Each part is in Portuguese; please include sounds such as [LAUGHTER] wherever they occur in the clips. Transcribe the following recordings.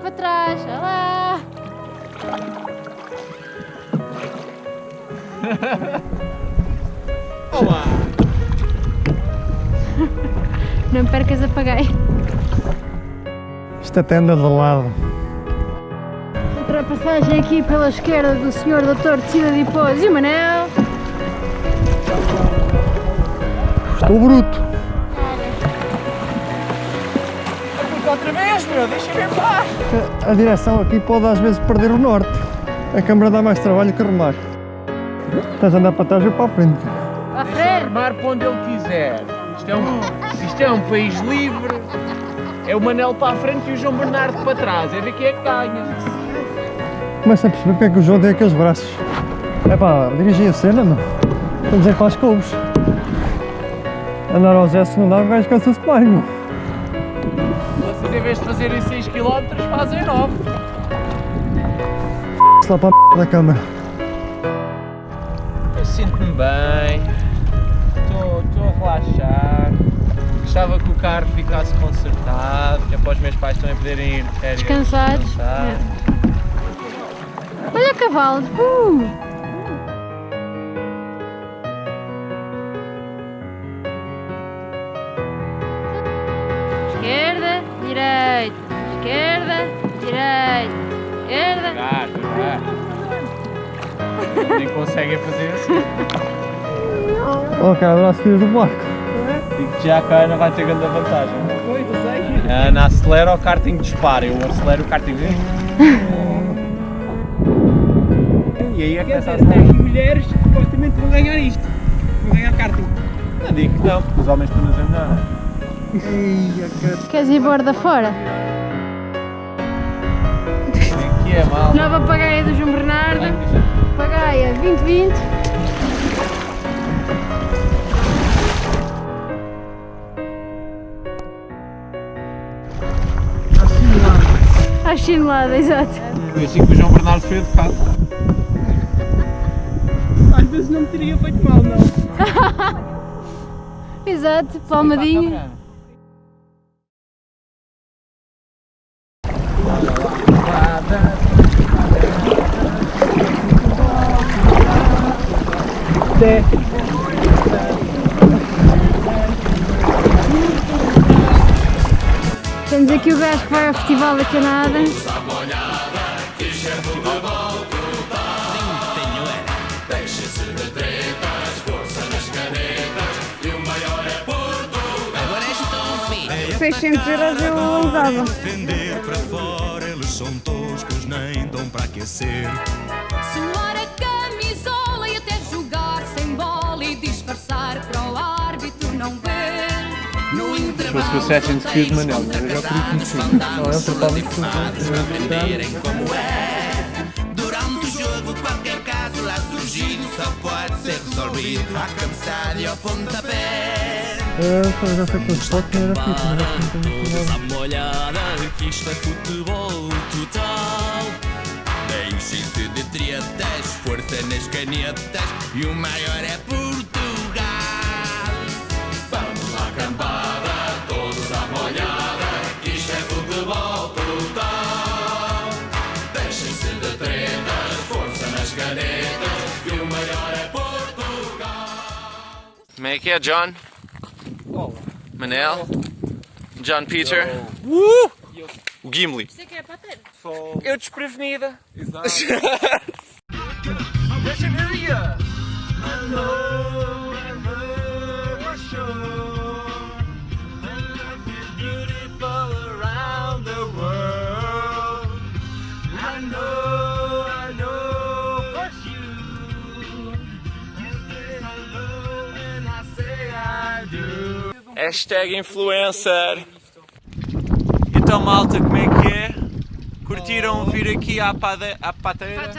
para trás. [LAUGHS] Olá! Olá! [LAUGHS] Não percas, apaguei. Esta tenda de lado. Ultrapassagem aqui pela esquerda do Sr. Doutor de Cida de Pôs e o Manel. Estou bruto. Outra vez, meu! Deixa-me em paz! A, a direção aqui pode às vezes perder o norte. A câmara dá mais trabalho que remar. Estás a andar para trás ou para a frente? À Deixa frente. remar para onde ele quiser. Isto é, um, isto é um país livre. É o Manel para a frente e o João Bernardo para trás. É ver quem é que ganha. Começa a perceber porque é que o João tem aqueles braços. É pá, dirigir a cena, não. A dizer para as couves. Andar ao gesto não dá, o gajo cansa-se mais, meu. Vocês em vez de fazerem 6 km fazem 9. Se lá para a da câmara. Eu sinto-me bem. Estou a relaxar. Gostava que o carro ficasse consertado, que é para os meus pais também poderem ir de férias. Descansados. descansar. É. Olha cavalos. Uh! Esquerda, direita. Esquerda. Devagar. Nem conseguem fazer assim. Ó, cara, abraço filhos do barco. Digo que já a Ana vai ter grande vantagem. A Ana acelera, o karting dispara. Eu acelero, o karting. E aí é que Quer começa a dizer, as mulheres supostamente vão ganhar isto. Vão ganhar karting. Não digo que não, porque os homens estão nos melhor. Queres ir borda fora? Que é mal. Nova pagaia do João Bernardo. Pagaia 2020. À chinelada, exato. Foi assim que o João Bernardo de fato. Às vezes não me teria feito mal, não. [LAUGHS] Exato, palmadinho. Temos aqui o gajo que vai ao Festival da Canada. 600 euros eu usava. Defender para fora, eles são toscos, nem dão para aquecer. Suar a camisola fosse o Assassin's Creed Manel, eu já queria atrasados, conhecer. soldados uniformados para aprenderem como é. Durante o jogo, qualquer caso lá surgindo só pode ser resolvido à cabeçada e ao pontapé. Eu já sei que os fotos não era fixe, mas acho que não tem muito Dá uma olhada que isto é futebol total. Deixem-se de tretas, força nas canetas e o maior é Portugal. Como é que é, John? Manel? John Peter? Uh! O Gimli. Você quer bater? Eu desprevenida. [LAUGHS] Hashtag influencer. Então malta, como é que é? Curtiram vir aqui à, pade... à pateira?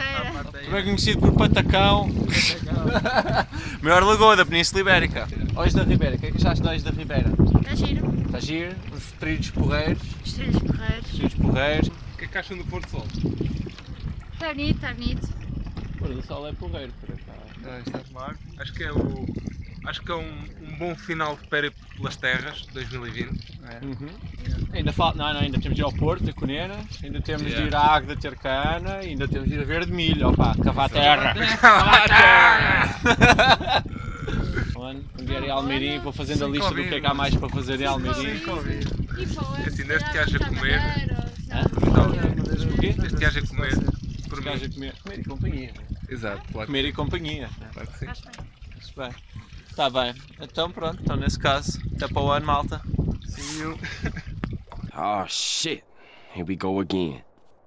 Também conhecido por Patacão. [LAUGHS] Maior lagoa da Península Ibérica. Ois da Ribeira, o que é que achaste de Ois da Ribeira? Está giro. Está giro? Os trilhos porreiros. Estrelas porreiros. Trilhos porreiros. O que é que acham do Porto Sol? Está bonito, está bonito. O pôr do sol é porreiro, por acaso. Está claro. Acho que é o. Acho que é um, um bom final de périplo pelas terras 2020. Uhum. Ainda falta, não, não, ainda temos de ir ao Porto, a Conenas, ainda temos de ir à Águeda ter cana, ainda temos de ir a Verde Milho, opa, cavar terra. Cavar terra! Mano, [LAUGHS] [LAUGHS] um dia a Almeirim, vou fazendo a lista do que é que há mais para fazer em Almeirim. Assim, desde que haja comer, desde que haja comer, por mim. comer, comer e companhia. Exato, claro, Comer e companhia. claro que sim. Bem. Está bem. Então pronto, então nesse caso, até para o ano, malta. Oh shit. Here we go again.